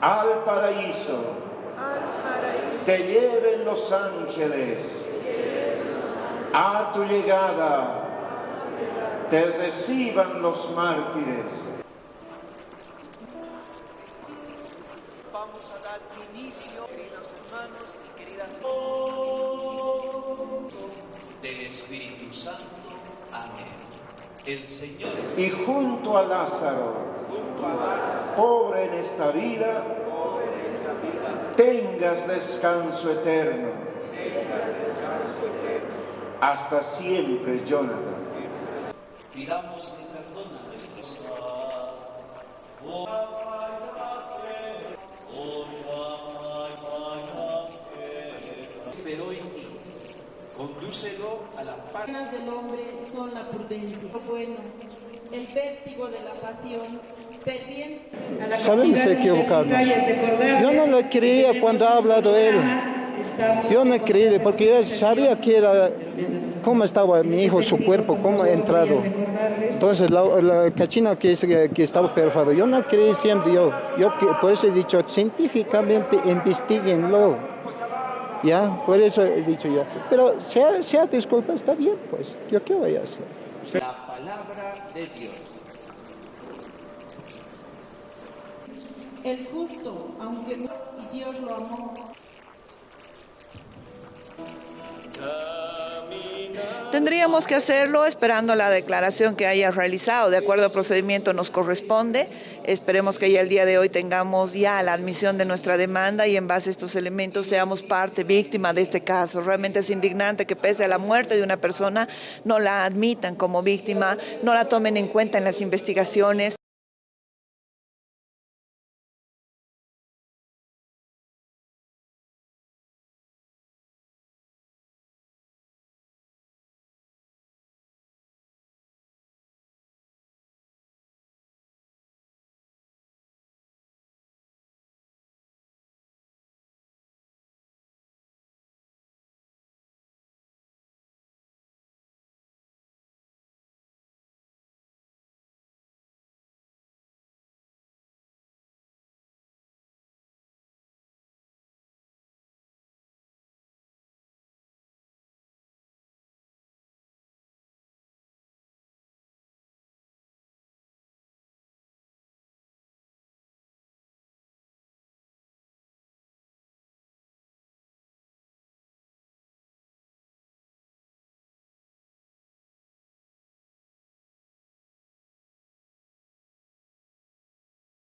al paraíso, te lleven los ángeles, a tu llegada te reciban los mártires. Vamos a dar inicio, queridos hermanos y queridas del Espíritu Santo. Amén. El Señor es Y junto a Lázaro, pobre en esta vida, tengas descanso eterno. Hasta siempre, Jonathan. Pidámosle perdón a nuestros Pero en ti, condúcelo a la paz. penas del hombre son la prudencia. Bueno, el vértigo de la pasión, la Sabemos equivocarnos. Yo no lo creía cuando ha hablado él. Yo no creí porque yo sabía que era cómo estaba mi hijo, su cuerpo, cómo ha entrado. Entonces la, la cachina que, es- que estaba perfado, yo no creí siempre, yo, yo por eso he dicho, científicamente investiguenlo. Ya, por eso he dicho yo. Pero sea, sea disculpa, está bien, pues. ¿Yo qué voy a hacer? La palabra de Dios. El justo, aunque no, y Dios lo amó. Tendríamos que hacerlo esperando la declaración que haya realizado. De acuerdo al procedimiento nos corresponde. Esperemos que ya el día de hoy tengamos ya la admisión de nuestra demanda y en base a estos elementos seamos parte víctima de este caso. Realmente es indignante que pese a la muerte de una persona no la admitan como víctima, no la tomen en cuenta en las investigaciones.